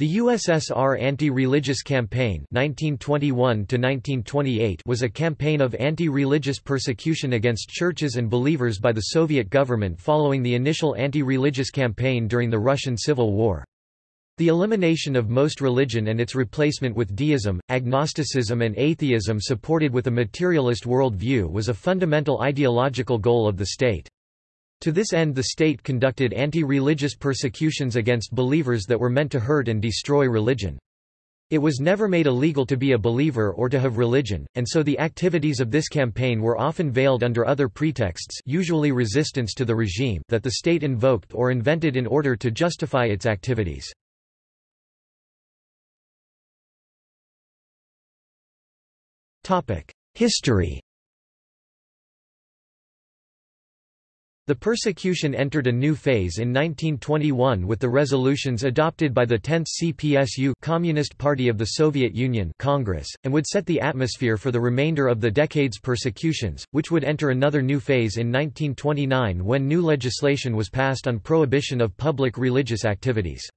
The USSR Anti-Religious Campaign 1921 was a campaign of anti-religious persecution against churches and believers by the Soviet government following the initial anti-religious campaign during the Russian Civil War. The elimination of most religion and its replacement with deism, agnosticism and atheism supported with a materialist world view was a fundamental ideological goal of the state. To this end the state conducted anti-religious persecutions against believers that were meant to hurt and destroy religion. It was never made illegal to be a believer or to have religion, and so the activities of this campaign were often veiled under other pretexts usually resistance to the regime that the state invoked or invented in order to justify its activities. History The persecution entered a new phase in 1921 with the resolutions adopted by the 10th CPSU Communist Party of the Soviet Union Congress, and would set the atmosphere for the remainder of the decade's persecutions, which would enter another new phase in 1929 when new legislation was passed on prohibition of public religious activities.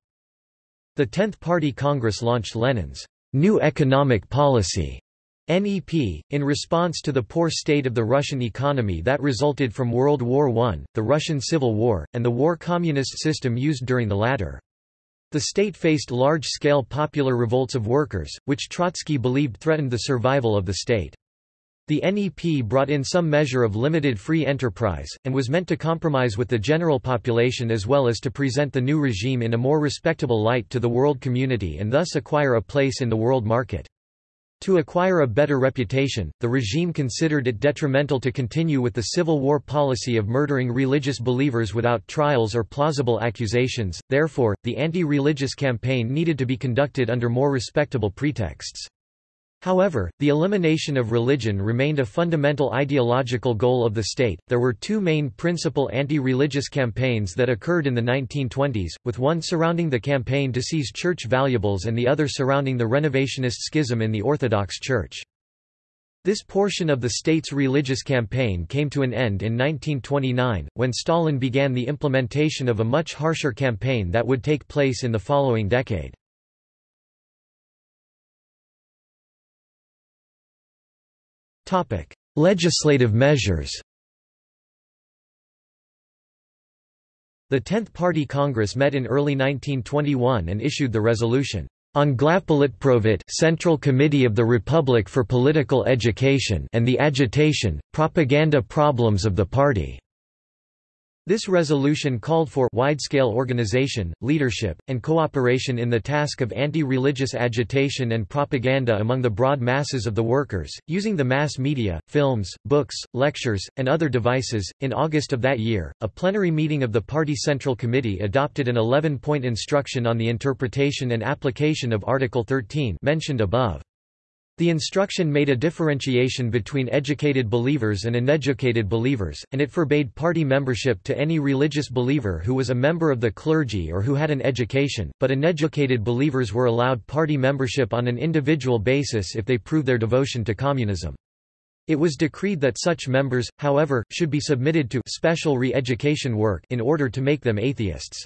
The 10th Party Congress launched Lenin's New Economic Policy NEP, in response to the poor state of the Russian economy that resulted from World War I, the Russian Civil War, and the war communist system used during the latter. The state faced large-scale popular revolts of workers, which Trotsky believed threatened the survival of the state. The NEP brought in some measure of limited free enterprise, and was meant to compromise with the general population as well as to present the new regime in a more respectable light to the world community and thus acquire a place in the world market. To acquire a better reputation, the regime considered it detrimental to continue with the Civil War policy of murdering religious believers without trials or plausible accusations, therefore, the anti-religious campaign needed to be conducted under more respectable pretexts. However, the elimination of religion remained a fundamental ideological goal of the state. There were two main principal anti religious campaigns that occurred in the 1920s, with one surrounding the campaign to seize church valuables and the other surrounding the Renovationist schism in the Orthodox Church. This portion of the state's religious campaign came to an end in 1929, when Stalin began the implementation of a much harsher campaign that would take place in the following decade. Topic: Legislative measures. The 10th Party Congress met in early 1921 and issued the resolution on Glavpolitprosvet Central Committee of the Republic for Political Education and the Agitation, Propaganda Problems of the Party. This resolution called for wide-scale organization, leadership, and cooperation in the task of anti-religious agitation and propaganda among the broad masses of the workers, using the mass media, films, books, lectures, and other devices. In August of that year, a plenary meeting of the Party Central Committee adopted an 11-point instruction on the interpretation and application of Article 13 mentioned above. The instruction made a differentiation between educated believers and uneducated believers, and it forbade party membership to any religious believer who was a member of the clergy or who had an education, but uneducated believers were allowed party membership on an individual basis if they proved their devotion to communism. It was decreed that such members, however, should be submitted to special re-education work in order to make them atheists.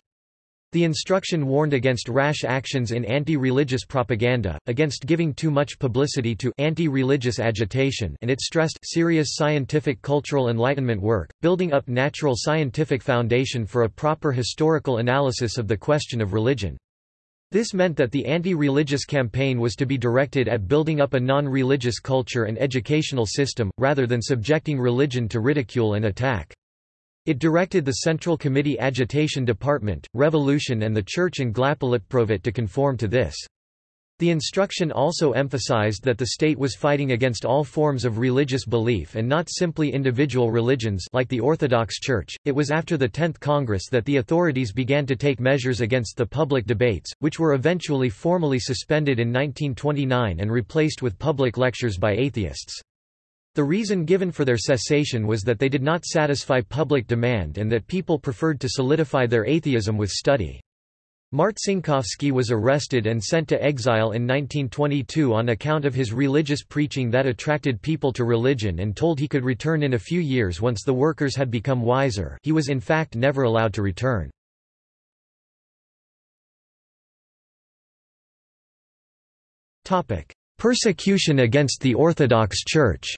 The instruction warned against rash actions in anti-religious propaganda, against giving too much publicity to anti-religious agitation and it stressed serious scientific cultural enlightenment work, building up natural scientific foundation for a proper historical analysis of the question of religion. This meant that the anti-religious campaign was to be directed at building up a non-religious culture and educational system, rather than subjecting religion to ridicule and attack. It directed the Central Committee Agitation Department, Revolution and the Church in Glavpolitprosvet to conform to this. The instruction also emphasized that the state was fighting against all forms of religious belief and not simply individual religions like the Orthodox Church. It was after the 10th Congress that the authorities began to take measures against the public debates, which were eventually formally suspended in 1929 and replaced with public lectures by atheists. The reason given for their cessation was that they did not satisfy public demand and that people preferred to solidify their atheism with study. Martsinkovsky was arrested and sent to exile in 1922 on account of his religious preaching that attracted people to religion and told he could return in a few years once the workers had become wiser he was in fact never allowed to return. Persecution against the Orthodox Church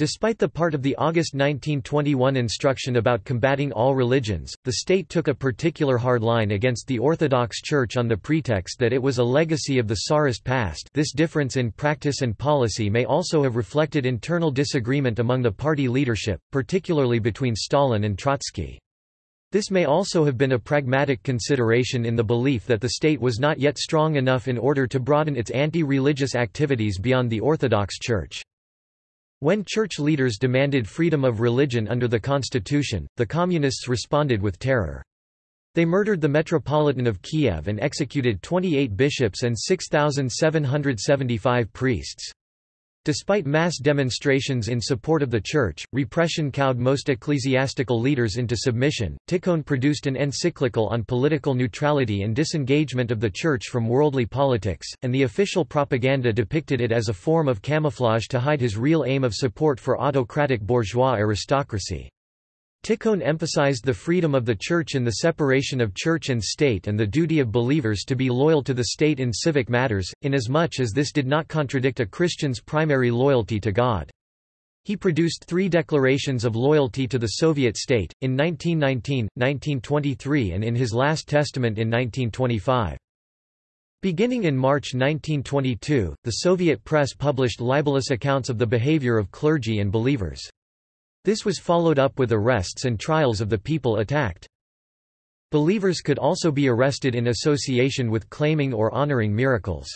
Despite the part of the August 1921 instruction about combating all religions, the state took a particular hard line against the Orthodox Church on the pretext that it was a legacy of the Tsarist past this difference in practice and policy may also have reflected internal disagreement among the party leadership, particularly between Stalin and Trotsky. This may also have been a pragmatic consideration in the belief that the state was not yet strong enough in order to broaden its anti-religious activities beyond the Orthodox Church. When church leaders demanded freedom of religion under the constitution, the communists responded with terror. They murdered the Metropolitan of Kiev and executed 28 bishops and 6,775 priests. Despite mass demonstrations in support of the Church, repression cowed most ecclesiastical leaders into submission. Tikhon produced an encyclical on political neutrality and disengagement of the Church from worldly politics, and the official propaganda depicted it as a form of camouflage to hide his real aim of support for autocratic bourgeois aristocracy. Tikhon emphasized the freedom of the Church in the separation of Church and state and the duty of believers to be loyal to the state in civic matters, inasmuch as this did not contradict a Christian's primary loyalty to God. He produced three declarations of loyalty to the Soviet state, in 1919, 1923 and in his last testament in 1925. Beginning in March 1922, the Soviet press published libelous accounts of the behavior of clergy and believers. This was followed up with arrests and trials of the people attacked. Believers could also be arrested in association with claiming or honoring miracles.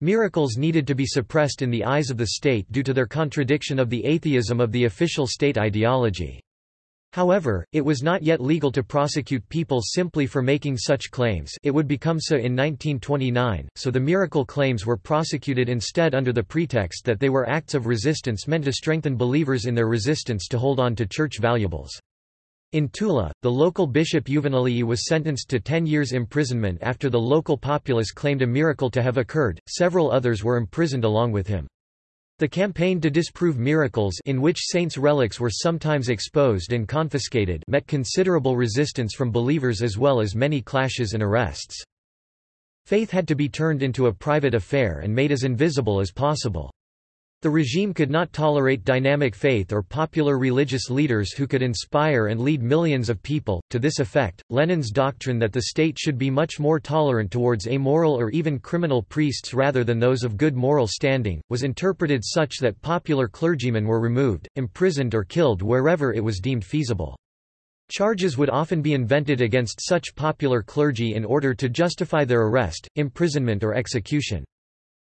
Miracles needed to be suppressed in the eyes of the state due to their contradiction of the atheism of the official state ideology. However, it was not yet legal to prosecute people simply for making such claims it would become so in 1929, so the miracle claims were prosecuted instead under the pretext that they were acts of resistance meant to strengthen believers in their resistance to hold on to church valuables. In Tula, the local bishop Yuvanilii was sentenced to 10 years imprisonment after the local populace claimed a miracle to have occurred, several others were imprisoned along with him. The campaign to disprove miracles in which saints' relics were sometimes exposed and confiscated met considerable resistance from believers as well as many clashes and arrests. Faith had to be turned into a private affair and made as invisible as possible. The regime could not tolerate dynamic faith or popular religious leaders who could inspire and lead millions of people. To this effect, Lenin's doctrine that the state should be much more tolerant towards amoral or even criminal priests rather than those of good moral standing, was interpreted such that popular clergymen were removed, imprisoned or killed wherever it was deemed feasible. Charges would often be invented against such popular clergy in order to justify their arrest, imprisonment or execution.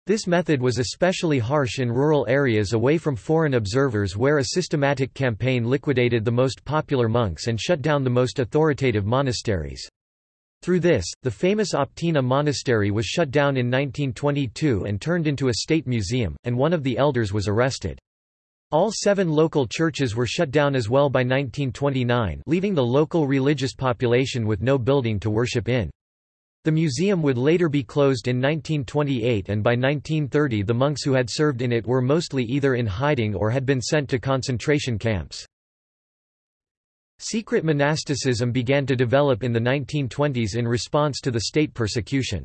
This method was especially harsh in rural areas away from foreign observers where a systematic campaign liquidated the most popular monks and shut down the most authoritative monasteries. Through this, the famous Optina monastery was shut down in 1922 and turned into a state museum, and one of the elders was arrested. All seven local churches were shut down as well by 1929 leaving the local religious population with no building to worship in. The museum would later be closed in 1928 and by 1930 the monks who had served in it were mostly either in hiding or had been sent to concentration camps. Secret monasticism began to develop in the 1920s in response to the state persecution.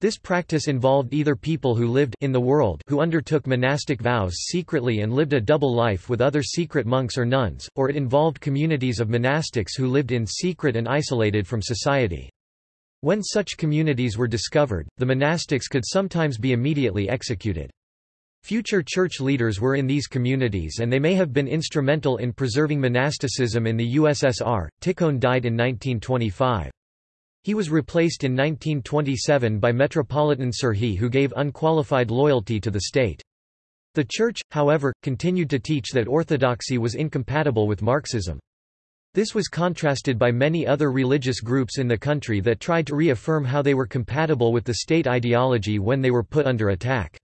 This practice involved either people who lived in the world who undertook monastic vows secretly and lived a double life with other secret monks or nuns, or it involved communities of monastics who lived in secret and isolated from society. When such communities were discovered, the monastics could sometimes be immediately executed. Future church leaders were in these communities and they may have been instrumental in preserving monasticism in the USSR. Tikhon died in 1925. He was replaced in 1927 by Metropolitan Serhiy who gave unqualified loyalty to the state. The Church, however, continued to teach that orthodoxy was incompatible with Marxism. This was contrasted by many other religious groups in the country that tried to reaffirm how they were compatible with the state ideology when they were put under attack.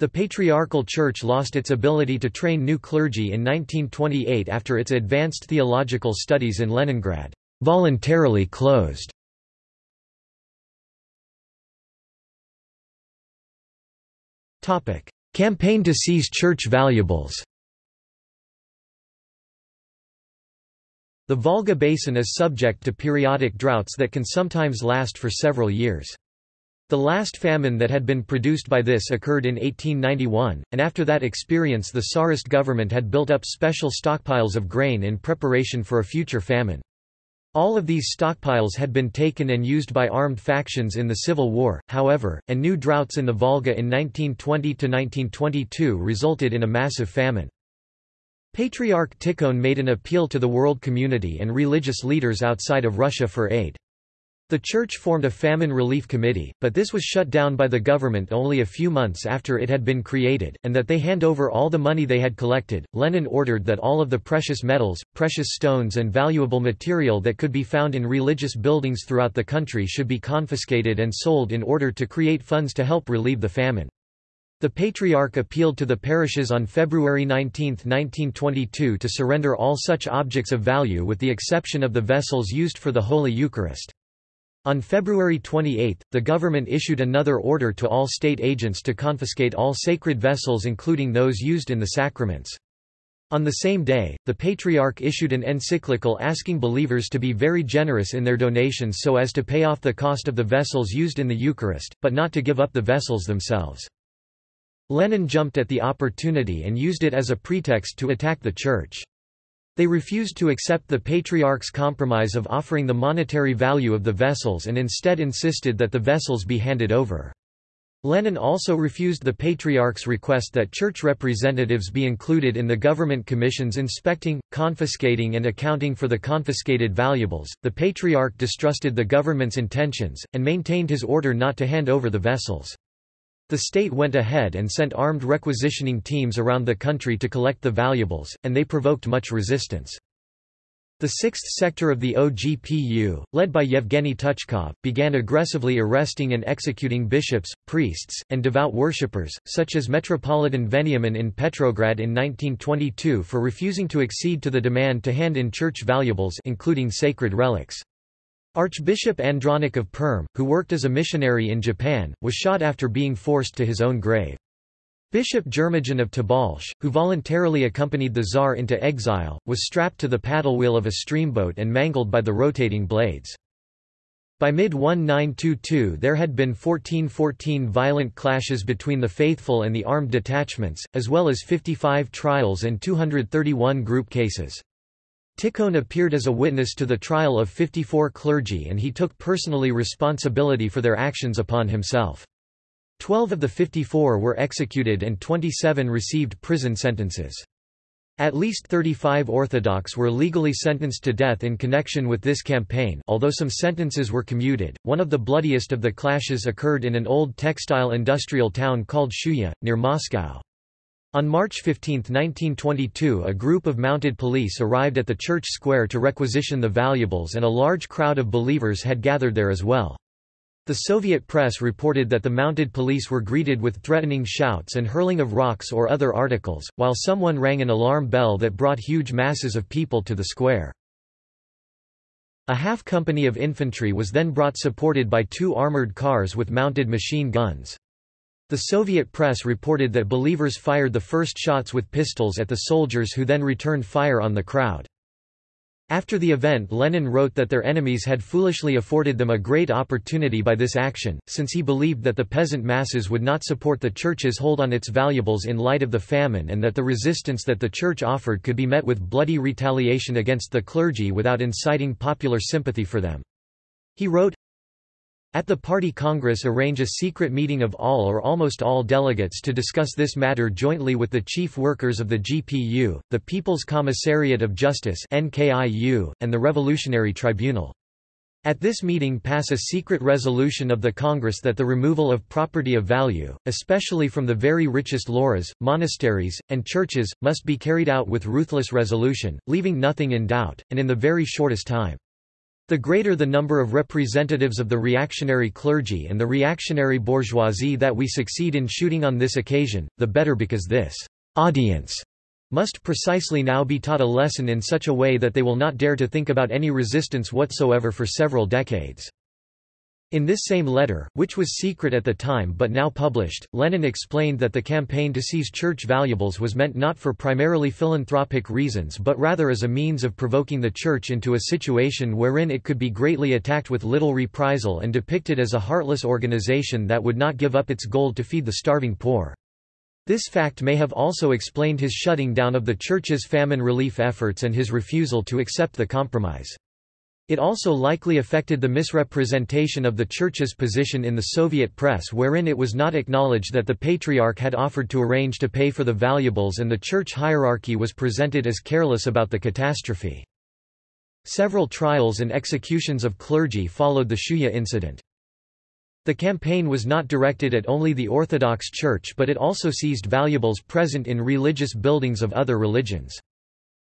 The Patriarchal Church lost its ability to train new clergy in 1928 after its advanced theological studies in Leningrad voluntarily closed. Campaign to seize church valuables The Volga Basin is subject to periodic droughts that can sometimes last for several years. The last famine that had been produced by this occurred in 1891, and after that experience the Tsarist government had built up special stockpiles of grain in preparation for a future famine. All of these stockpiles had been taken and used by armed factions in the Civil War, however, and new droughts in the Volga in 1920–1922 resulted in a massive famine. Patriarch Tikhon made an appeal to the world community and religious leaders outside of Russia for aid. The church formed a famine relief committee, but this was shut down by the government only a few months after it had been created, and that they hand over all the money they had collected. Lenin ordered that all of the precious metals, precious stones, and valuable material that could be found in religious buildings throughout the country should be confiscated and sold in order to create funds to help relieve the famine. The Patriarch appealed to the parishes on February 19, 1922 to surrender all such objects of value with the exception of the vessels used for the Holy Eucharist. On February 28, the government issued another order to all state agents to confiscate all sacred vessels including those used in the sacraments. On the same day, the Patriarch issued an encyclical asking believers to be very generous in their donations so as to pay off the cost of the vessels used in the Eucharist, but not to give up the vessels themselves. Lenin jumped at the opportunity and used it as a pretext to attack the Church. They refused to accept the Patriarch's compromise of offering the monetary value of the vessels and instead insisted that the vessels be handed over. Lenin also refused the Patriarch's request that church representatives be included in the government commissions inspecting, confiscating, and accounting for the confiscated valuables. The Patriarch distrusted the government's intentions, and maintained his order not to hand over the vessels. The state went ahead and sent armed requisitioning teams around the country to collect the valuables, and they provoked much resistance. The sixth sector of the OGPU, led by Yevgeny Tuchkov, began aggressively arresting and executing bishops, priests, and devout worshippers, such as Metropolitan Veniamin in Petrograd in 1922 for refusing to accede to the demand to hand in church valuables including sacred relics. Archbishop Andronic of Perm, who worked as a missionary in Japan, was shot after being forced to his own grave. Bishop Germogen of Tobolsk, who voluntarily accompanied the Tsar into exile, was strapped to the paddle wheel of a streamboat and mangled by the rotating blades. By mid-1922 there had been 1414 violent clashes between the faithful and the armed detachments, as well as 55 trials and 231 group cases. Tikhon appeared as a witness to the trial of 54 clergy and he took personally responsibility for their actions upon himself. Twelve of the 54 were executed and 27 received prison sentences. At least 35 Orthodox were legally sentenced to death in connection with this campaign although some sentences were commuted. One of the bloodiest of the clashes occurred in an old textile industrial town called Shuya, near Moscow. On March 15, 1922 a group of mounted police arrived at the church square to requisition the valuables and a large crowd of believers had gathered there as well. The Soviet press reported that the mounted police were greeted with threatening shouts and hurling of rocks or other articles, while someone rang an alarm bell that brought huge masses of people to the square. A half company of infantry was then brought supported by two armored cars with mounted machine guns. The Soviet press reported that believers fired the first shots with pistols at the soldiers who then returned fire on the crowd. After the event Lenin wrote that their enemies had foolishly afforded them a great opportunity by this action, since he believed that the peasant masses would not support the church's hold on its valuables in light of the famine and that the resistance that the church offered could be met with bloody retaliation against the clergy without inciting popular sympathy for them. He wrote, at the party congress arrange a secret meeting of all or almost all delegates to discuss this matter jointly with the chief workers of the GPU, the People's Commissariat of Justice NKIU, and the Revolutionary Tribunal. At this meeting pass a secret resolution of the Congress that the removal of property of value, especially from the very richest lavras, monasteries, and churches, must be carried out with ruthless resolution, leaving nothing in doubt, and in the very shortest time. The greater the number of representatives of the reactionary clergy and the reactionary bourgeoisie that we succeed in shooting on this occasion, the better because this audience must precisely now be taught a lesson in such a way that they will not dare to think about any resistance whatsoever for several decades. In this same letter, which was secret at the time but now published, Lenin explained that the campaign to seize church valuables was meant not for primarily philanthropic reasons but rather as a means of provoking the church into a situation wherein it could be greatly attacked with little reprisal and depicted as a heartless organization that would not give up its goal to feed the starving poor. This fact may have also explained his shutting down of the church's famine relief efforts and his refusal to accept the compromise. It also likely affected the misrepresentation of the Church's position in the Soviet press wherein it was not acknowledged that the Patriarch had offered to arrange to pay for the valuables and the Church hierarchy was presented as careless about the catastrophe. Several trials and executions of clergy followed the Shuya incident. The campaign was not directed at only the Orthodox Church but it also seized valuables present in religious buildings of other religions.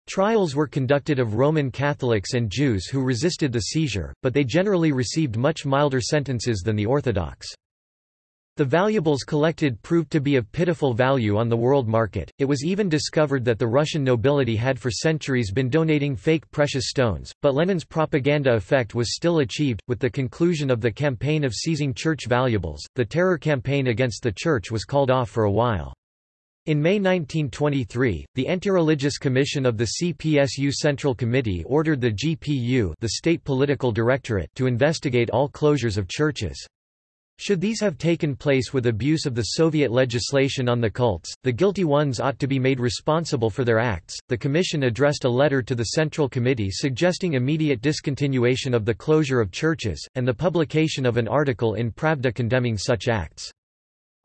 Trials were conducted of Roman Catholics and Jews who resisted the seizure, but they generally received much milder sentences than the Orthodox. The valuables collected proved to be of pitiful value on the world market. It was even discovered that the Russian nobility had for centuries been donating fake precious stones, but Lenin's propaganda effect was still achieved. With the conclusion of the campaign of seizing church valuables, the terror campaign against the church was called off for a while. In May 1923, the Anti-Religious Commission of the CPSU Central Committee ordered the GPU the State Political Directorate to investigate all closures of churches. Should these have taken place with abuse of the Soviet legislation on the cults, the guilty ones ought to be made responsible for their acts. The Commission addressed a letter to the Central Committee suggesting immediate discontinuation of the closure of churches, and the publication of an article in Pravda condemning such acts.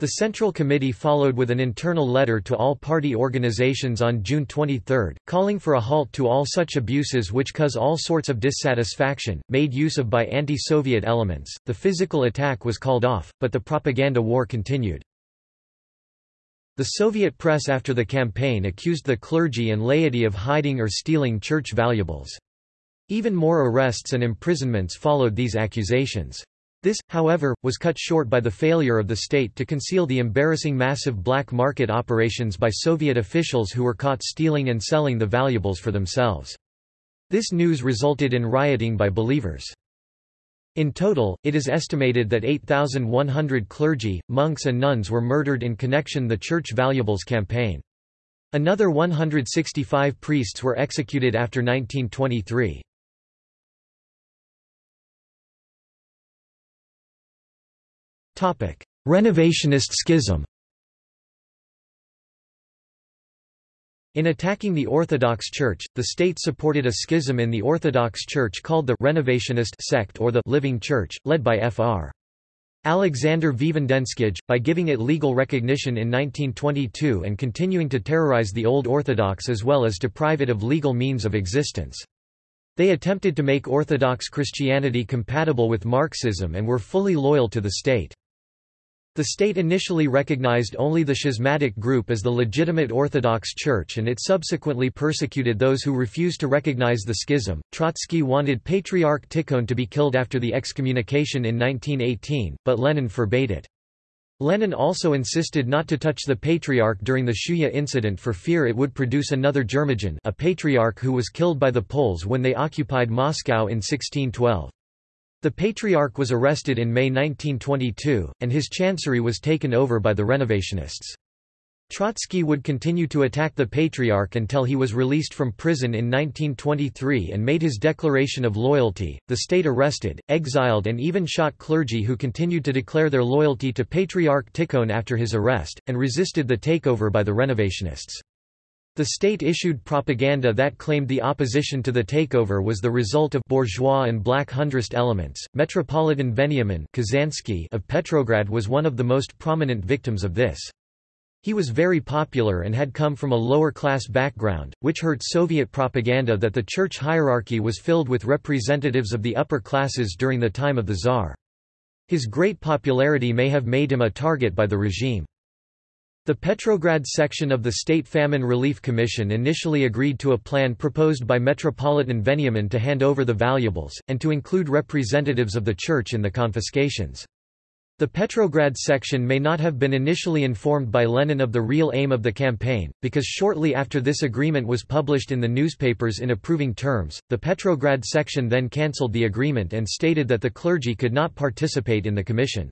The Central Committee followed with an internal letter to all party organizations on June 23, calling for a halt to all such abuses which cause all sorts of dissatisfaction, made use of by anti-Soviet elements. The physical attack was called off, but the propaganda war continued. The Soviet press after the campaign accused the clergy and laity of hiding or stealing church valuables. Even more arrests and imprisonments followed these accusations. This, however, was cut short by the failure of the state to conceal the embarrassing massive black market operations by Soviet officials who were caught stealing and selling the valuables for themselves. This news resulted in rioting by believers. In total, it is estimated that 8,100 clergy, monks and nuns were murdered in connection the church valuables campaign. Another 165 priests were executed after 1923. Renovationist schism In attacking the Orthodox Church, the state supported a schism in the Orthodox Church called the Renovationist sect or the Living Church, led by Fr. Alexander Vvedensky, by giving it legal recognition in 1922 and continuing to terrorize the Old Orthodox as well as deprive it of legal means of existence. They attempted to make Orthodox Christianity compatible with Marxism and were fully loyal to the state. The state initially recognized only the schismatic group as the legitimate Orthodox Church and it subsequently persecuted those who refused to recognize the schism. Trotsky wanted Patriarch Tikhon to be killed after the excommunication in 1918, but Lenin forbade it. Lenin also insisted not to touch the Patriarch during the Shuya incident for fear it would produce another Germogen a patriarch who was killed by the Poles when they occupied Moscow in 1612. The Patriarch was arrested in May 1922, and his chancery was taken over by the Renovationists. Trotsky would continue to attack the Patriarch until he was released from prison in 1923 and made his declaration of loyalty. The state arrested, exiled, and even shot clergy who continued to declare their loyalty to Patriarch Tikhon after his arrest, and resisted the takeover by the Renovationists. The state issued propaganda that claimed the opposition to the takeover was the result of bourgeois and black Hundredist elements. Metropolitan Veniamin Kazansky of Petrograd was one of the most prominent victims of this. He was very popular and had come from a lower-class background, which hurt Soviet propaganda that the church hierarchy was filled with representatives of the upper classes during the time of the Tsar. His great popularity may have made him a target by the regime. The Petrograd section of the State Famine Relief Commission initially agreed to a plan proposed by Metropolitan Veniamin to hand over the valuables, and to include representatives of the church in the confiscations. The Petrograd section may not have been initially informed by Lenin of the real aim of the campaign, because shortly after this agreement was published in the newspapers in approving terms, the Petrograd section then cancelled the agreement and stated that the clergy could not participate in the commission.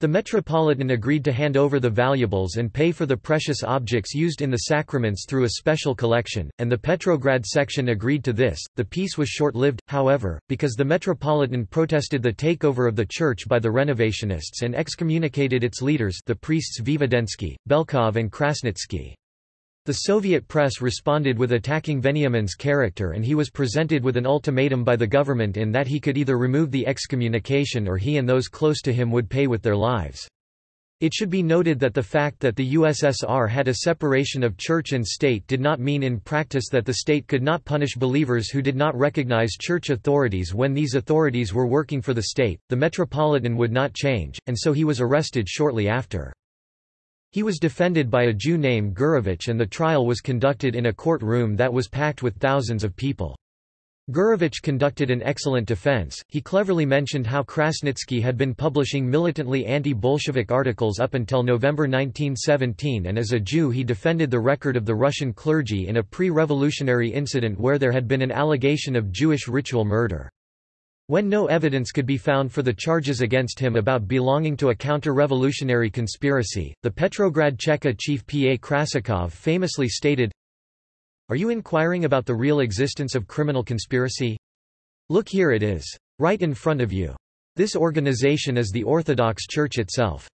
The Metropolitan agreed to hand over the valuables and pay for the precious objects used in the sacraments through a special collection, and the Petrograd section agreed to this. The peace was short lived, however, because the Metropolitan protested the takeover of the church by the Renovationists and excommunicated its leaders, the priests Vvedensky, Belkov, and Krasnitsky. The Soviet press responded with attacking Veniamin's character and he was presented with an ultimatum by the government in that he could either remove the excommunication or he and those close to him would pay with their lives. It should be noted that the fact that the USSR had a separation of church and state did not mean in practice that the state could not punish believers who did not recognize church authorities when these authorities were working for the state. The Metropolitan would not change, and so he was arrested shortly after. He was defended by a Jew named Gurevich and the trial was conducted in a court-room that was packed with thousands of people. Gurevich conducted an excellent defense. He cleverly mentioned how Krasnitsky had been publishing militantly anti-Bolshevik articles up until November 1917 and as a Jew he defended the record of the Russian clergy in a pre-revolutionary incident where there had been an allegation of Jewish ritual murder. When no evidence could be found for the charges against him about belonging to a counter-revolutionary conspiracy, the Petrograd Cheka chief P. A. Krasikov famously stated, Are you inquiring about the real existence of criminal conspiracy? Look here it is. Right in front of you. This organization is the Orthodox Church itself.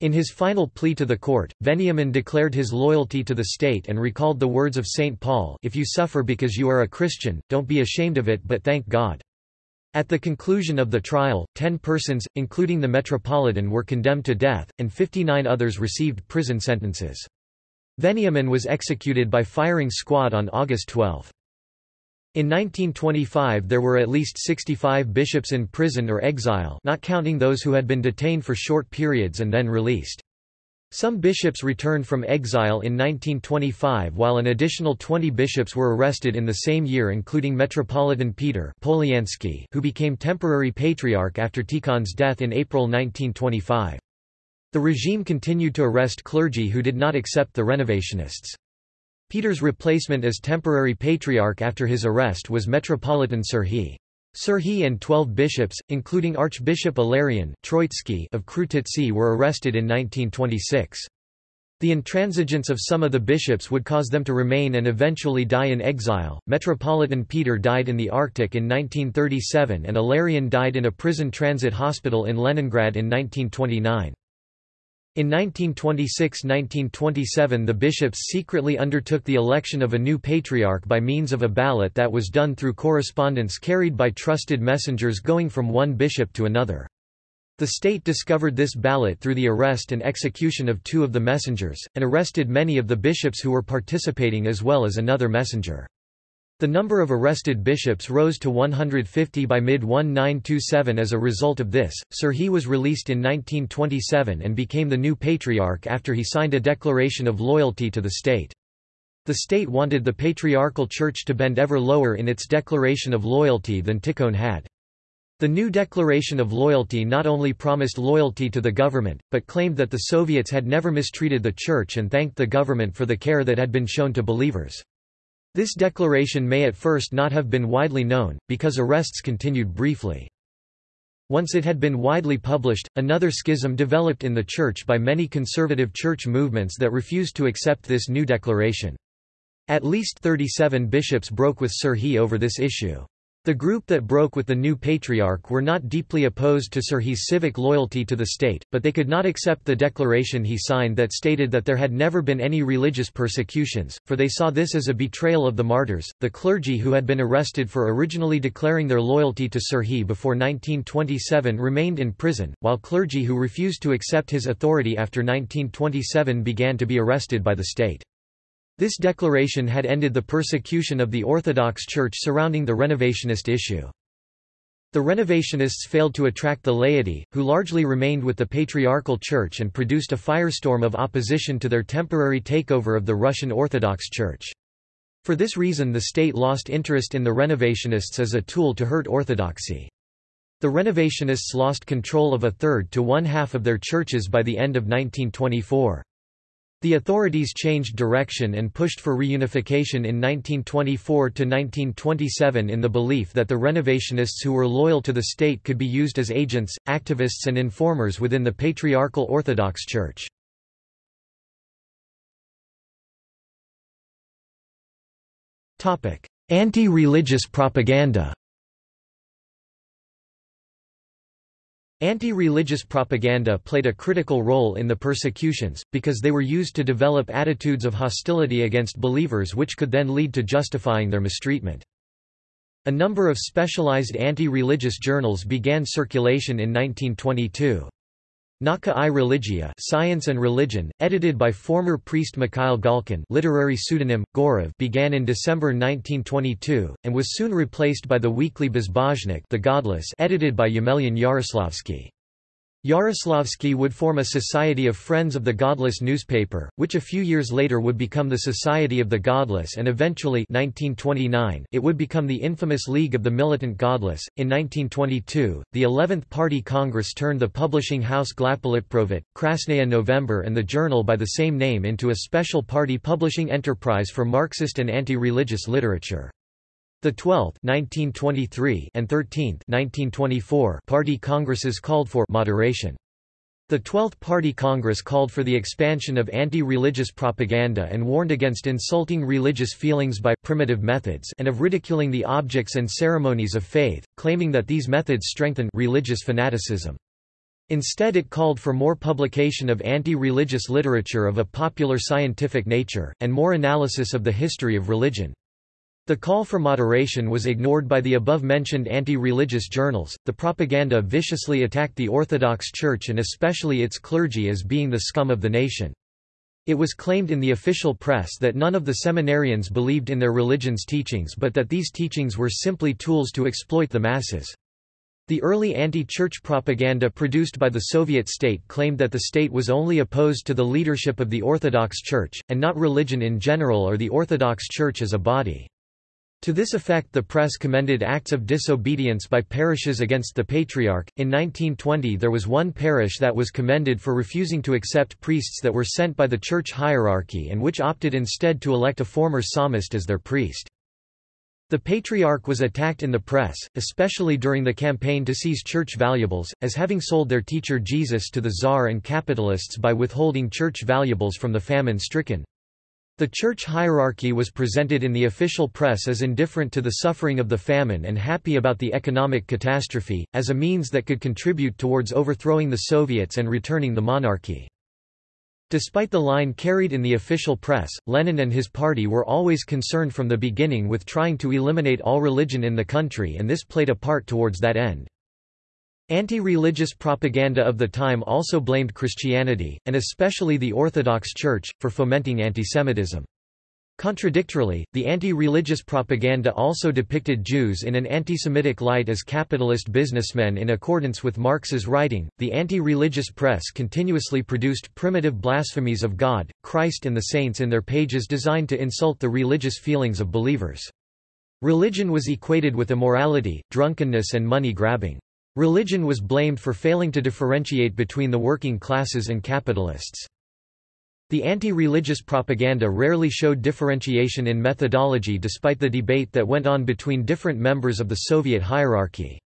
In his final plea to the court, Veniamin declared his loyalty to the state and recalled the words of St. Paul if you suffer because you are a Christian, don't be ashamed of it but thank God. At the conclusion of the trial, ten persons, including the Metropolitan were condemned to death, and 59 others received prison sentences. Veniamin was executed by firing squad on August 12. In 1925 there were at least 65 bishops in prison or exile not counting those who had been detained for short periods and then released. Some bishops returned from exile in 1925 while an additional 20 bishops were arrested in the same year including Metropolitan Peter Polyansky who became temporary patriarch after Tikhon's death in April 1925. The regime continued to arrest clergy who did not accept the Renovationists. Peter's replacement as temporary patriarch after his arrest was Metropolitan Serhiy. Serhiy and twelve bishops, including Archbishop Ilarion Troitsky of Krutitsy were arrested in 1926. The intransigence of some of the bishops would cause them to remain and eventually die in exile. Metropolitan Peter died in the Arctic in 1937 and Ilarion died in a prison transit hospital in Leningrad in 1929. In 1926–1927 the bishops secretly undertook the election of a new patriarch by means of a ballot that was done through correspondence carried by trusted messengers going from one bishop to another. The state discovered this ballot through the arrest and execution of two of the messengers, and arrested many of the bishops who were participating as well as another messenger. The number of arrested bishops rose to 150 by mid-1927 as a result of this. Serhiy was released in 1927 and became the new patriarch after he signed a declaration of loyalty to the state. The state wanted the patriarchal church to bend ever lower in its declaration of loyalty than Tikhon had. The new declaration of loyalty not only promised loyalty to the government, but claimed that the Soviets had never mistreated the church and thanked the government for the care that had been shown to believers. This declaration may at first not have been widely known, because arrests continued briefly. Once it had been widely published, another schism developed in the Church by many conservative church movements that refused to accept this new declaration. At least 37 bishops broke with Serhiy over this issue. The group that broke with the new patriarch were not deeply opposed to Serhiy's civic loyalty to the state, but they could not accept the declaration he signed that stated that there had never been any religious persecutions, for they saw this as a betrayal of the martyrs. The clergy who had been arrested for originally declaring their loyalty to Serhiy before 1927 remained in prison, while clergy who refused to accept his authority after 1927 began to be arrested by the state. This declaration had ended the persecution of the Orthodox Church surrounding the Renovationist issue. The Renovationists failed to attract the laity, who largely remained with the Patriarchal Church and produced a firestorm of opposition to their temporary takeover of the Russian Orthodox Church. For this reason the state lost interest in the Renovationists as a tool to hurt orthodoxy. The Renovationists lost control of a third to one-half of their churches by the end of 1924. The authorities changed direction and pushed for reunification in 1924–1927 in the belief that the Renovationists who were loyal to the state could be used as agents, activists and informers within the Patriarchal Orthodox Church. Anti-religious propaganda Anti-religious propaganda played a critical role in the persecutions, because they were used to develop attitudes of hostility against believers which could then lead to justifying their mistreatment. A number of specialized anti-religious journals began circulation in 1922. Nauka i Religia Science and Religion, edited by former priest Mikhail Galkin literary pseudonym, Gorev began in December 1922, and was soon replaced by the weekly Bezbozhnik the Godless edited by Yemelyan Yaroslavsky. Yaroslavsky would form a Society of Friends of the Godless newspaper, which a few years later would become the Society of the Godless and eventually 1929, it would become the infamous League of the Militant Godless. In 1922, the 11th Party Congress turned the publishing house Glavpolitprosvet, Krasnaya November and the journal by the same name into a special party publishing enterprise for Marxist and anti-religious literature. The 12th 1923 and 13th 1924 party congresses called for moderation. The 12th Party Congress called for the expansion of anti-religious propaganda and warned against insulting religious feelings by primitive methods and of ridiculing the objects and ceremonies of faith, claiming that these methods strengthen religious fanaticism. Instead it called for more publication of anti-religious literature of a popular scientific nature, and more analysis of the history of religion. The call for moderation was ignored by the above-mentioned anti-religious journals. The propaganda viciously attacked the Orthodox Church and especially its clergy as being the scum of the nation. It was claimed in the official press that none of the seminarians believed in their religion's teachings but that these teachings were simply tools to exploit the masses. The early anti-church propaganda produced by the Soviet state claimed that the state was only opposed to the leadership of the Orthodox Church, and not religion in general or the Orthodox Church as a body. To this effect the press commended acts of disobedience by parishes against the Patriarch. In 1920 there was one parish that was commended for refusing to accept priests that were sent by the church hierarchy and which opted instead to elect a former psalmist as their priest. The Patriarch was attacked in the press, especially during the campaign to seize church valuables, as having sold their teacher Jesus to the Tsar and capitalists by withholding church valuables from the famine-stricken. The church hierarchy was presented in the official press as indifferent to the suffering of the famine and happy about the economic catastrophe, as a means that could contribute towards overthrowing the Soviets and returning the monarchy. Despite the line carried in the official press, Lenin and his party were always concerned from the beginning with trying to eliminate all religion in the country and this played a part towards that end. Anti-religious propaganda of the time also blamed Christianity, and especially the Orthodox Church, for fomenting antisemitism. Contradictorily, the anti-religious propaganda also depicted Jews in an anti-Semitic light as capitalist businessmen in accordance with Marx's writing. The anti-religious press continuously produced primitive blasphemies of God, Christ and the saints in their pages designed to insult the religious feelings of believers. Religion was equated with immorality, drunkenness and money grabbing. Religion was blamed for failing to differentiate between the working classes and capitalists. The anti-religious propaganda rarely showed differentiation in methodology despite the debate that went on between different members of the Soviet hierarchy.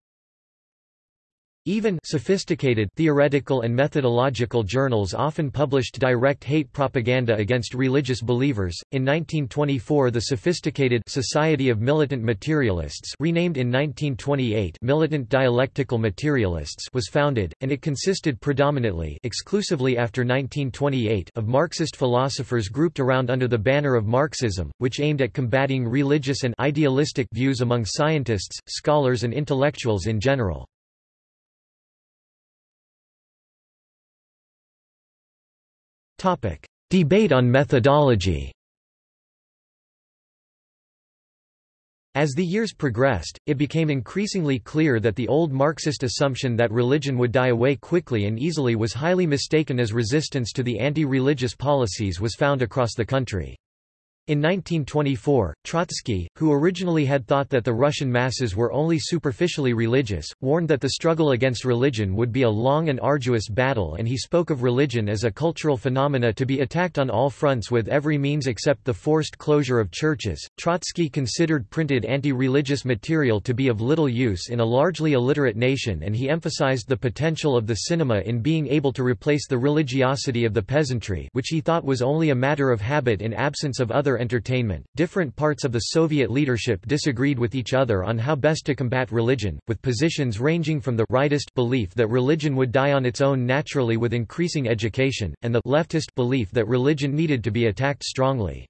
Even sophisticated theoretical and methodological journals often published direct hate propaganda against religious believers. In 1924, the sophisticated Society of Militant Materialists, renamed in 1928 Militant Dialectical Materialists, was founded, and it consisted predominantly exclusively after 1928 of Marxist philosophers grouped around under the banner of Marxism, which aimed at combating religious and idealistic views among scientists, scholars and intellectuals in general. Topic: Debate on methodology. As the years progressed, it became increasingly clear that the old Marxist assumption that religion would die away quickly and easily was highly mistaken as resistance to the anti-religious policies was found across the country. In 1924, Trotsky, who originally had thought that the Russian masses were only superficially religious, warned that the struggle against religion would be a long and arduous battle and he spoke of religion as a cultural phenomena to be attacked on all fronts with every means except the forced closure of churches. Trotsky considered printed anti-religious material to be of little use in a largely illiterate nation and he emphasized the potential of the cinema in being able to replace the religiosity of the peasantry which he thought was only a matter of habit in absence of other entertainment. Different parts of the Soviet leadership disagreed with each other on how best to combat religion, with positions ranging from the rightist belief that religion would die on its own naturally with increasing education, and the leftist belief that religion needed to be attacked strongly.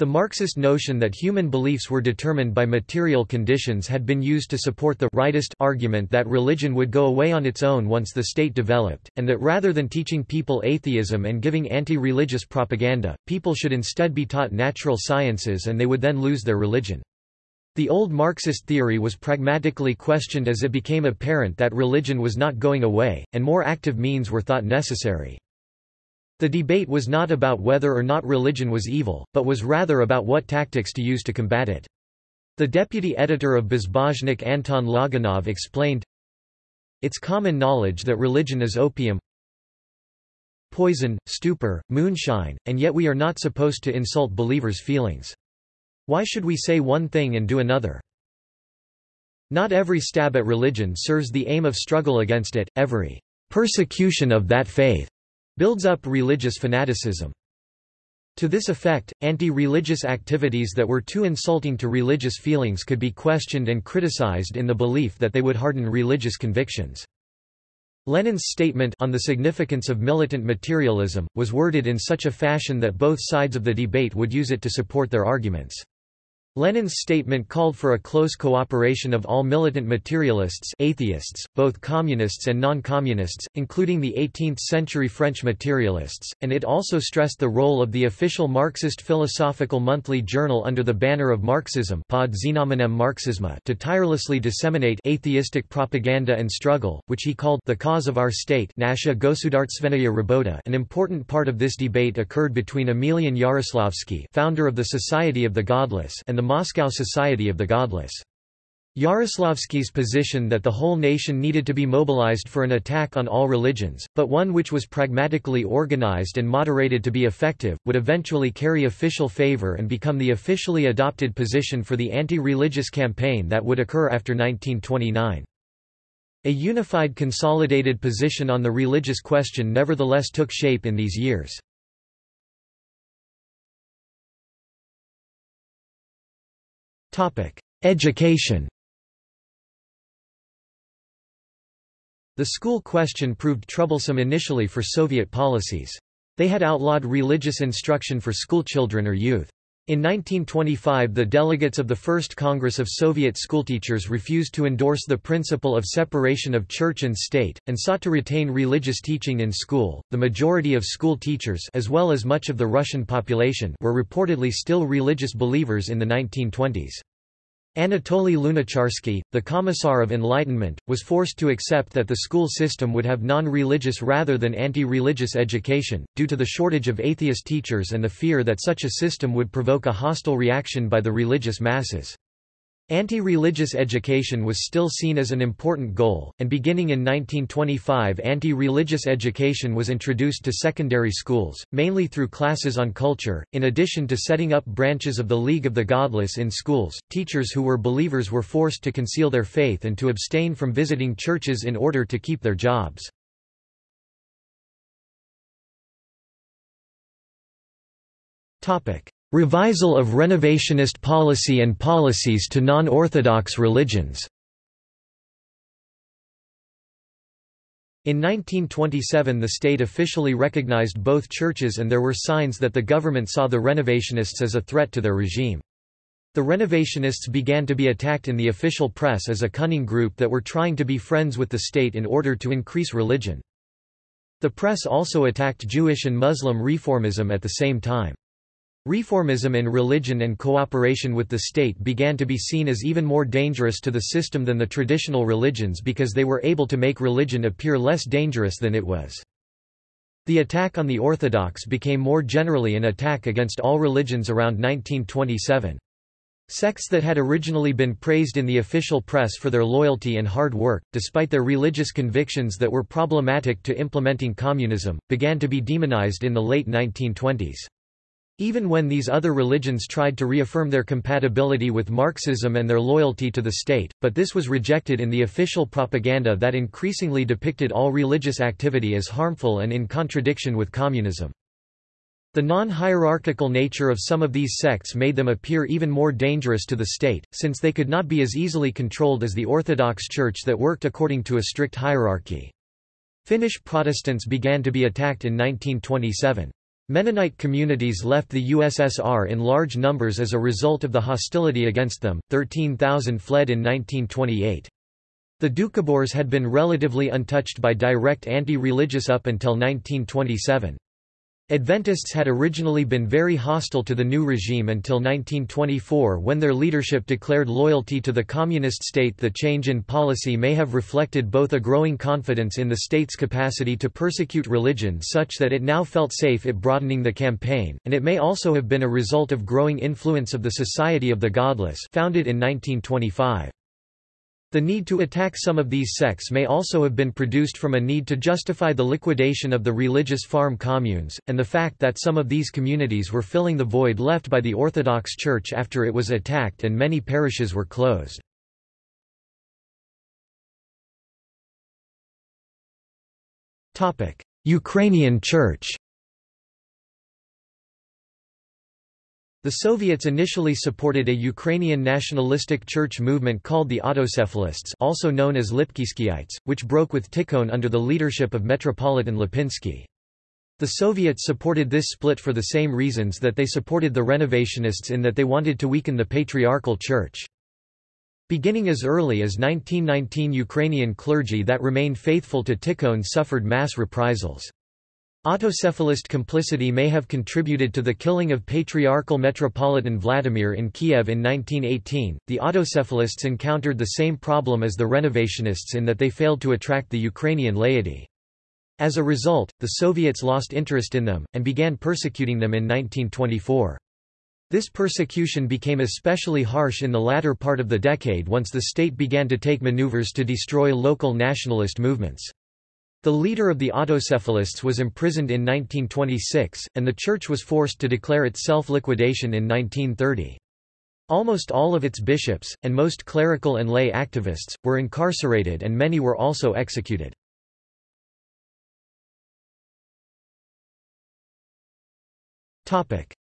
The Marxist notion that human beliefs were determined by material conditions had been used to support the rightist argument that religion would go away on its own once the state developed, and that rather than teaching people atheism and giving anti-religious propaganda, people should instead be taught natural sciences and they would then lose their religion. The old Marxist theory was pragmatically questioned as it became apparent that religion was not going away, and more active means were thought necessary. The debate was not about whether or not religion was evil, but was rather about what tactics to use to combat it. The deputy editor of Bezbozhnik Anton Loganov explained, It's common knowledge that religion is opium, poison, stupor, moonshine, and yet we are not supposed to insult believers' feelings. Why should we say one thing and do another? Not every stab at religion serves the aim of struggle against it, every persecution of that faith builds up religious fanaticism. To this effect, anti-religious activities that were too insulting to religious feelings could be questioned and criticized in the belief that they would harden religious convictions. Lenin's statement on the significance of militant materialism, was worded in such a fashion that both sides of the debate would use it to support their arguments. Lenin's statement called for a close cooperation of all militant materialists atheists, both communists and non-communists, including the 18th-century French materialists, and it also stressed the role of the official Marxist philosophical monthly journal under the banner of Marxism pod Marxisma to tirelessly disseminate atheistic propaganda and struggle, which he called the cause of our state an important part of this debate occurred between Emelian Yaroslavsky founder of the Society of the Godless and the Moscow Society of the Godless. Yaroslavsky's position that the whole nation needed to be mobilized for an attack on all religions, but one which was pragmatically organized and moderated to be effective, would eventually carry official favor and become the officially adopted position for the anti-religious campaign that would occur after 1929. A unified consolidated position on the religious question nevertheless took shape in these years. Education The school question proved troublesome initially for Soviet policies. They had outlawed religious instruction for schoolchildren or youth. In 1925 the delegates of the First Congress of Soviet schoolteachers refused to endorse the principle of separation of church and state, and sought to retain religious teaching in school. The majority of school teachers as well as much of the Russian population were reportedly still religious believers in the 1920s. Anatoly Lunacharsky, the Commissar of Enlightenment, was forced to accept that the school system would have non-religious rather than anti-religious education, due to the shortage of atheist teachers and the fear that such a system would provoke a hostile reaction by the religious masses. Anti-religious education was still seen as an important goal, and beginning in 1925 anti-religious education was introduced to secondary schools, mainly through classes on culture. In addition to setting up branches of the League of the Godless in schools, teachers who were believers were forced to conceal their faith and to abstain from visiting churches in order to keep their jobs. Revisal of renovationist policy and policies to non-Orthodox religions In 1927 the state officially recognized both churches and there were signs that the government saw the renovationists as a threat to their regime. The renovationists began to be attacked in the official press as a cunning group that were trying to be friends with the state in order to increase religion. The press also attacked Jewish and Muslim reformism at the same time. Reformism in religion and cooperation with the state began to be seen as even more dangerous to the system than the traditional religions because they were able to make religion appear less dangerous than it was. The attack on the Orthodox became more generally an attack against all religions around 1927. Sects that had originally been praised in the official press for their loyalty and hard work, despite their religious convictions that were problematic to implementing communism, began to be demonized in the late 1920s. Even when these other religions tried to reaffirm their compatibility with Marxism and their loyalty to the state, but this was rejected in the official propaganda that increasingly depicted all religious activity as harmful and in contradiction with communism. The non-hierarchical nature of some of these sects made them appear even more dangerous to the state, since they could not be as easily controlled as the Orthodox Church that worked according to a strict hierarchy. Finnish Protestants began to be attacked in 1927. Mennonite communities left the USSR in large numbers as a result of the hostility against them, 13,000 fled in 1928. The Doukhobors had been relatively untouched by direct anti-religious up until 1927. Adventists had originally been very hostile to the new regime until 1924 when their leadership declared loyalty to the communist state. The change in policy may have reflected both a growing confidence in the state's capacity to persecute religion such that it now felt safe it broadening the campaign, and it may also have been a result of growing influence of the Society of the Godless founded in 1925. The need to attack some of these sects may also have been produced from a need to justify the liquidation of the religious farm communes, and the fact that some of these communities were filling the void left by the Orthodox Church after it was attacked and many parishes were closed. Ukrainian Church The Soviets initially supported a Ukrainian nationalistic church movement called the Autocephalists also known as Lipkovskyites, which broke with Tikhon under the leadership of Metropolitan Lipkovsky. The Soviets supported this split for the same reasons that they supported the Renovationists in that they wanted to weaken the Patriarchal Church. Beginning as early as 1919 Ukrainian clergy that remained faithful to Tikhon suffered mass reprisals. Autocephalist complicity may have contributed to the killing of Patriarchal Metropolitan Vladimir in Kiev in 1918. The autocephalists encountered the same problem as the renovationists in that they failed to attract the Ukrainian laity. As a result, the Soviets lost interest in them, and began persecuting them in 1924. This persecution became especially harsh in the latter part of the decade once the state began to take maneuvers to destroy local nationalist movements. The leader of the autocephalists was imprisoned in 1926, and the church was forced to declare its self-liquidation in 1930. Almost all of its bishops, and most clerical and lay activists, were incarcerated and many were also executed.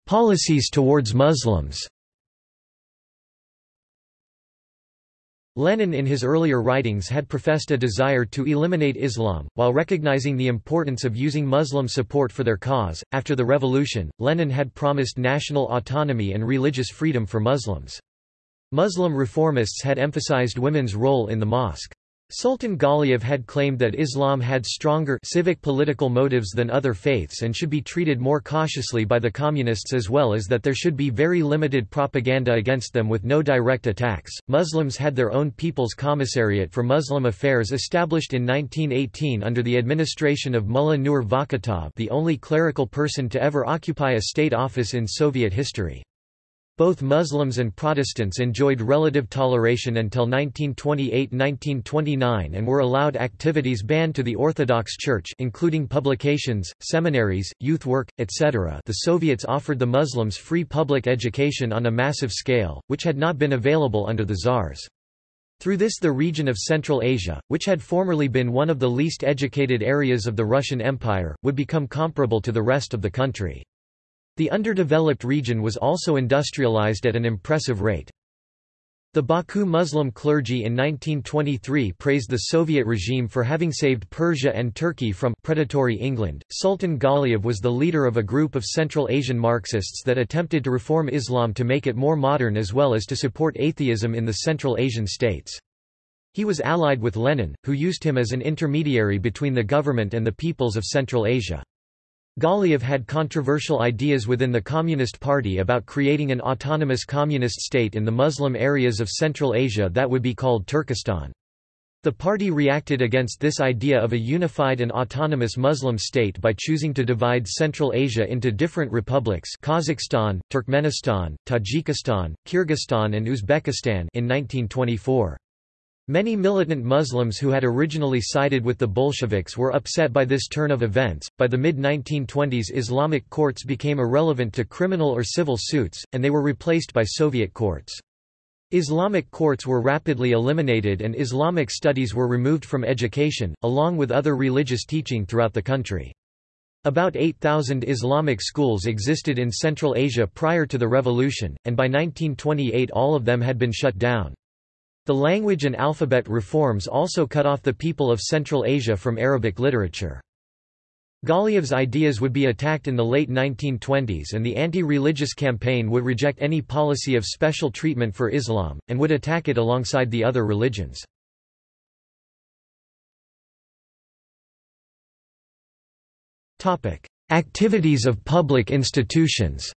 Policies towards Muslims Lenin in his earlier writings had professed a desire to eliminate Islam, while recognizing the importance of using Muslim support for their cause. After the revolution, Lenin had promised national autonomy and religious freedom for Muslims. Muslim reformists had emphasized women's role in the mosque. Sultan Galiev had claimed that Islam had stronger civic political motives than other faiths and should be treated more cautiously by the communists as well as that there should be very limited propaganda against them with no direct attacks. Muslims had their own People's Commissariat for Muslim Affairs established in 1918 under the administration of Mullanur Vakhitov, the only clerical person to ever occupy a state office in Soviet history. Both Muslims and Protestants enjoyed relative toleration until 1928–1929 and were allowed activities banned to the Orthodox Church including publications, seminaries, youth work, etc. The Soviets offered the Muslims free public education on a massive scale, which had not been available under the Tsars. Through this the region of Central Asia, which had formerly been one of the least educated areas of the Russian Empire, would become comparable to the rest of the country. The underdeveloped region was also industrialized at an impressive rate. The Baku Muslim clergy in 1923 praised the Soviet regime for having saved Persia and Turkey from predatory England. Sultan Galiev was the leader of a group of Central Asian Marxists that attempted to reform Islam to make it more modern as well as to support atheism in the Central Asian states. He was allied with Lenin, who used him as an intermediary between the government and the peoples of Central Asia. Galiev had controversial ideas within the Communist Party about creating an autonomous communist state in the Muslim areas of Central Asia that would be called Turkestan. The party reacted against this idea of a unified and autonomous Muslim state by choosing to divide Central Asia into different republics Kazakhstan, Turkmenistan, Tajikistan, Kyrgyzstan and Uzbekistan in 1924. Many militant Muslims who had originally sided with the Bolsheviks were upset by this turn of events. By the mid 1920s, Islamic courts became irrelevant to criminal or civil suits, and they were replaced by Soviet courts. Islamic courts were rapidly eliminated and Islamic studies were removed from education, along with other religious teaching throughout the country. About 8,000 Islamic schools existed in Central Asia prior to the revolution, and by 1928 all of them had been shut down. The language and alphabet reforms also cut off the people of Central Asia from Arabic literature. Galiev's ideas would be attacked in the late 1920s and the anti-religious campaign would reject any policy of special treatment for Islam, and would attack it alongside the other religions. Activities of public institutions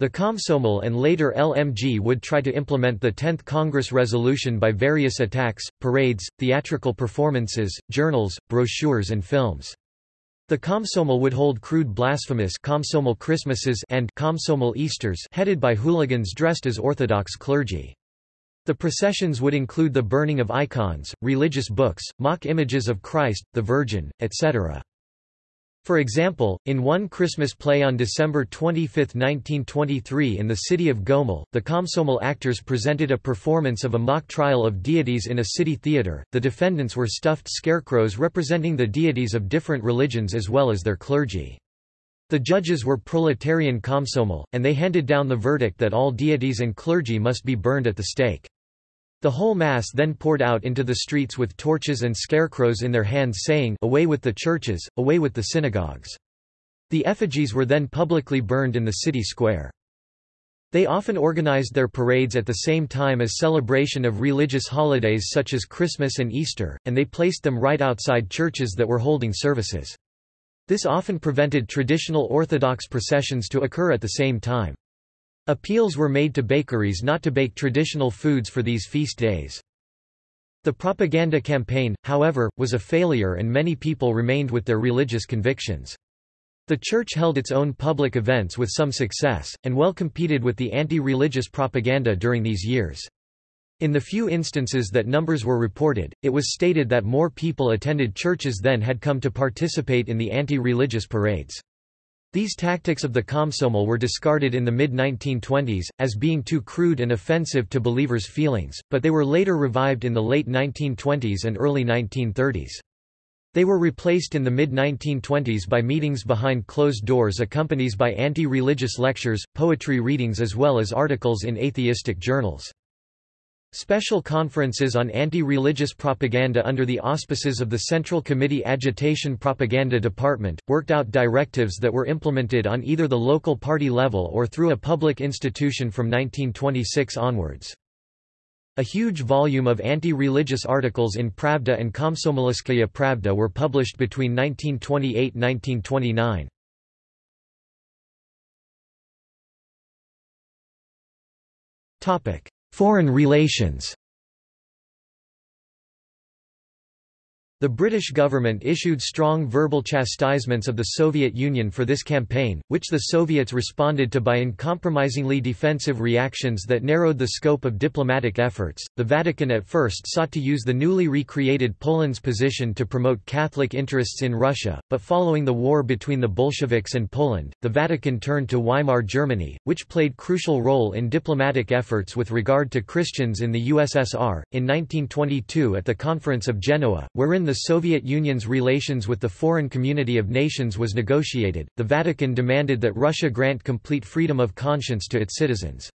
The Komsomol and later LMG would try to implement the 10th Congress resolution by various attacks, parades, theatrical performances, journals, brochures and films. The Komsomol would hold crude blasphemous Komsomol Christmases and Komsomol Easters headed by hooligans dressed as Orthodox clergy. The processions would include the burning of icons, religious books, mock images of Christ, the Virgin, etc. For example, in one Christmas play on December 25, 1923 in the city of Gomel, the Komsomol actors presented a performance of a mock trial of deities in a city theatre. The defendants were stuffed scarecrows representing the deities of different religions as well as their clergy. The judges were proletarian Komsomol, and they handed down the verdict that all deities and clergy must be burned at the stake. The whole mass then poured out into the streets with torches and scarecrows in their hands saying, Away with the churches, away with the synagogues. The effigies were then publicly burned in the city square. They often organized their parades at the same time as celebration of religious holidays such as Christmas and Easter, and they placed them right outside churches that were holding services. This often prevented traditional Orthodox processions to occur at the same time. Appeals were made to bakeries not to bake traditional foods for these feast days. The propaganda campaign, however, was a failure and many people remained with their religious convictions. The church held its own public events with some success, and well competed with the anti-religious propaganda during these years. In the few instances that numbers were reported, it was stated that more people attended churches than had come to participate in the anti-religious parades. These tactics of the Komsomol were discarded in the mid-1920s, as being too crude and offensive to believers' feelings, but they were later revived in the late 1920s and early 1930s. They were replaced in the mid-1920s by meetings behind closed doors accompanied by anti-religious lectures, poetry readings as well as articles in atheistic journals. Special conferences on anti-religious propaganda under the auspices of the Central Committee Agitation Propaganda Department, worked out directives that were implemented on either the local party level or through a public institution from 1926 onwards. A huge volume of anti-religious articles in Pravda and Komsomolskaya Pravda were published between 1928–1929. Foreign relations The British government issued strong verbal chastisements of the Soviet Union for this campaign, which the Soviets responded to by uncompromisingly defensive reactions that narrowed the scope of diplomatic efforts. The Vatican at first sought to use the newly recreated Poland's position to promote Catholic interests in Russia, but following the war between the Bolsheviks and Poland, the Vatican turned to Weimar Germany, which played crucial role in diplomatic efforts with regard to Christians in the USSR. In 1922 at the Conference of Genoa, wherein the Soviet Union's relations with the foreign community of nations was negotiated, the Vatican demanded that Russia grant complete freedom of conscience to its citizens.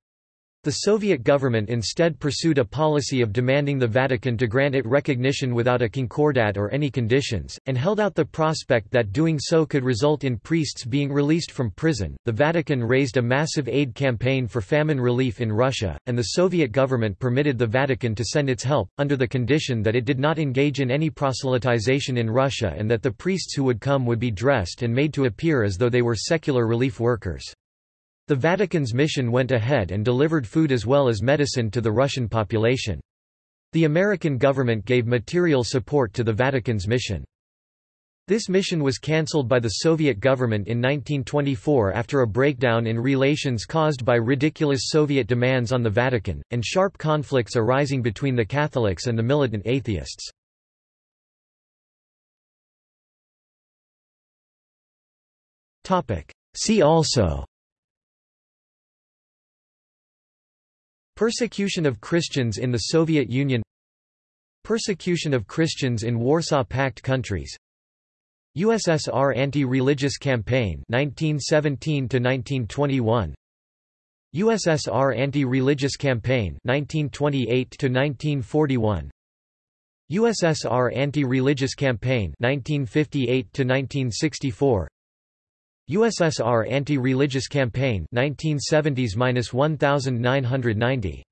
The Soviet government instead pursued a policy of demanding the Vatican to grant it recognition without a concordat or any conditions, and held out the prospect that doing so could result in priests being released from prison. The Vatican raised a massive aid campaign for famine relief in Russia, and the Soviet government permitted the Vatican to send its help, under the condition that it did not engage in any proselytization in Russia and that the priests who would come would be dressed and made to appear as though they were secular relief workers. The Vatican's mission went ahead and delivered food as well as medicine to the Russian population. The American government gave material support to the Vatican's mission. This mission was cancelled by the Soviet government in 1924 after a breakdown in relations caused by ridiculous Soviet demands on the Vatican, and sharp conflicts arising between the Catholics and the militant atheists. See also Persecution of Christians in the Soviet Union Persecution of Christians in Warsaw Pact countries USSR anti-religious campaign 1917 to 1921 USSR anti-religious campaign 1928 to 1941 USSR anti-religious campaign 1958 to 1964 USSR anti-religious campaign 1970s-1990